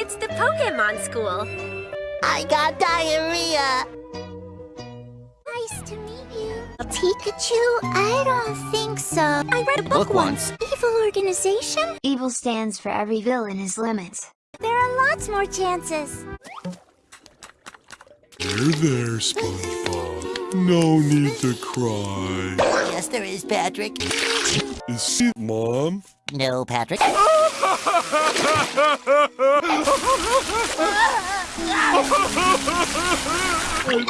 It's the Pokemon School. I got diarrhea. Nice to meet you. Pikachu? I don't think so. I read a book, Book once. Evil organization? Evil stands for every villain is limits. There are lots more chances. There, there, SpongeBob. No need to cry. Yes, there is, Patrick. Is she Mom? No, Patrick.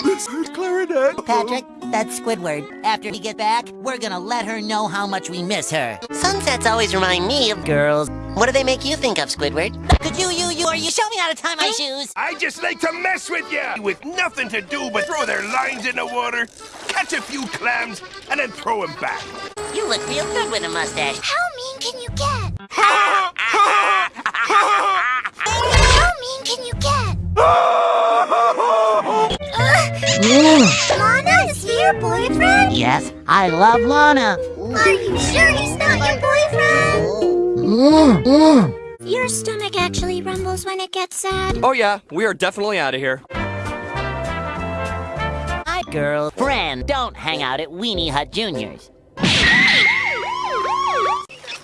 This is clarinet. Patrick, that's Squidward. After we get back, we're gonna let her know how much we miss her. Sunsets always remind me of girls. What do they make you think of, Squidward? Could you, you, you, or you show me how to tie my shoes? I just like to mess with you, with nothing to do but throw their lines in the water, catch a few clams, and then throw them back. You look real good with a mustache. How mean can you get? How mean can you get? Ugh. Lana, is he your boyfriend? Yes, I love Lana. Are you sure he's not your boyfriend? Your stomach actually rumbles when it gets sad. Oh yeah, we are definitely out of here. My girlfriend. Don't hang out at Weenie Hut Junior's.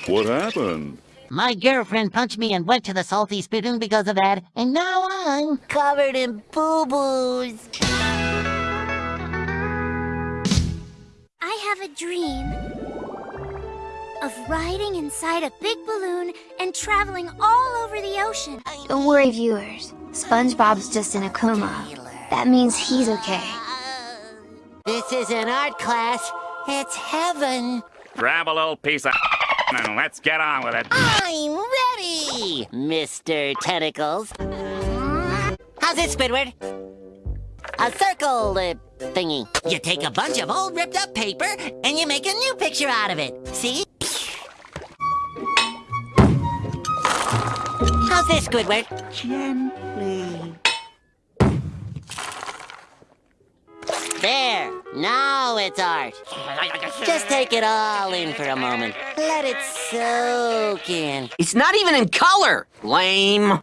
What happened? My girlfriend punched me and went to the salty spittoon because of that, and now I'm covered in boo-boos. I have a dream of riding inside a big balloon and traveling all over the ocean. Uh, don't worry, viewers. SpongeBob's just in a coma. That means he's okay. This is an art class. It's heaven. Grab a little piece of and let's get on with it. I'm ready, Mr. Tentacles. How's it, Squidward? A circle uh, thingy. You take a bunch of old ripped up paper and you make a new picture out of it. See? How's this, Squidward? Gently. There. Now it's art. Just take it all in for a moment. Let it soak in. It's not even in color. Lame.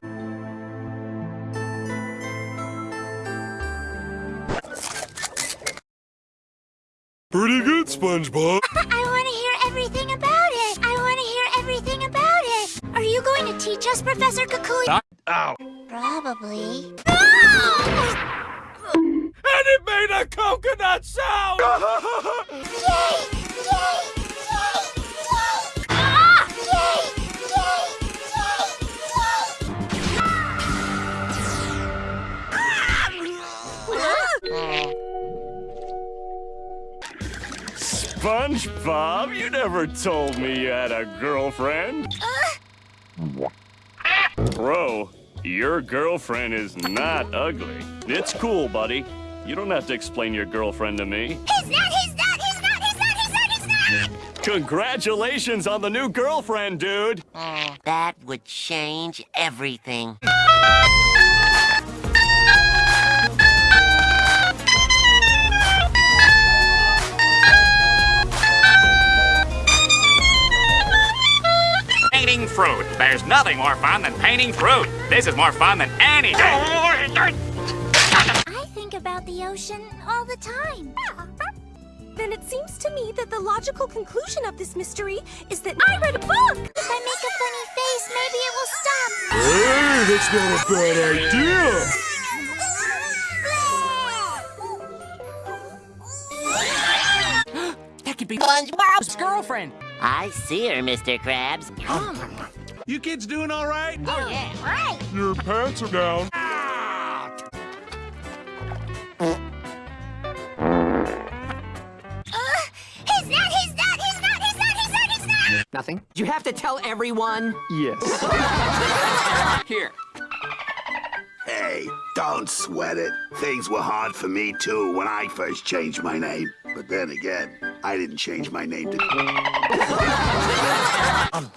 Pretty good, SpongeBob. I want to hear everything about it. I want to hear everything about it. Are you going to teach us, Professor Kukui? Ow. Probably. Ah! And it made a coconut sound! SpongeBob, you never told me you had a girlfriend. Bro, your girlfriend is not ugly. It's cool, buddy. You don't have to explain your girlfriend to me. He's not! He's not! He's not! He's not! He's not! He's not! Congratulations on the new girlfriend, dude. That would change everything. Painting fruit. There's nothing more fun than painting fruit. This is more fun than anything. I think about the ocean all the time. Then it seems to me that the logical conclusion of this mystery is that I read a book! If I make a funny face, maybe it will stop. Hey, that's not a bad idea. That could be SpongeBob's girlfriend. I see her, Mr. Krabs. You kids doing all right? Oh, yeah. Right. Your pants are down. Nothing. You have to tell everyone. Yes. Here. Hey, don't sweat it. Things were hard for me too when I first changed my name. But then again, I didn't change my name to. I'm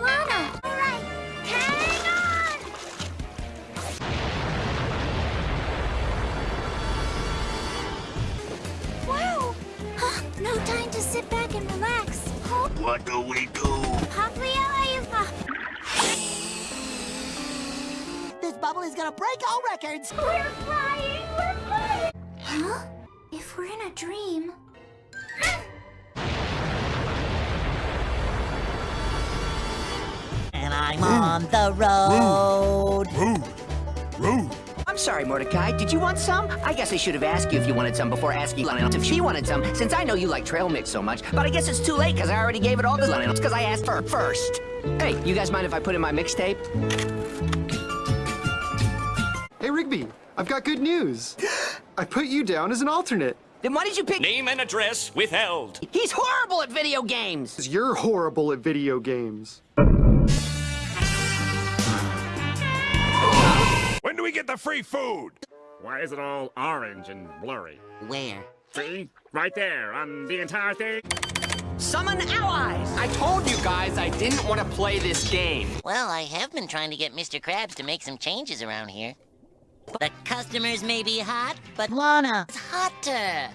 Lana. All right. Hang on! Wow! Huh, no time to sit back and relax. Huh? What do we do? Hopefully, I... This bubble is gonna break all records. We're flying! We're flying! Huh? If we're in a dream... And I'm on the road. I'm sorry, Mordecai. Did you want some? I guess I should have asked you if you wanted some before asking Lionel if she wanted some, since I know you like trail mix so much. But I guess it's too late, because I already gave it all to Lionel, because I asked her first. Hey, you guys mind if I put in my mixtape? Hey, Rigby, I've got good news. I put you down as an alternate. Then why did you pick... Name and address withheld. He's horrible at video games! You're horrible at video games. Do we get the free food? Why is it all orange and blurry? Where? See? Right there, on the entire thing. Summon allies! I told you guys I didn't want to play this game. Well, I have been trying to get Mr. Krabs to make some changes around here. The customers may be hot, but Lana is hotter.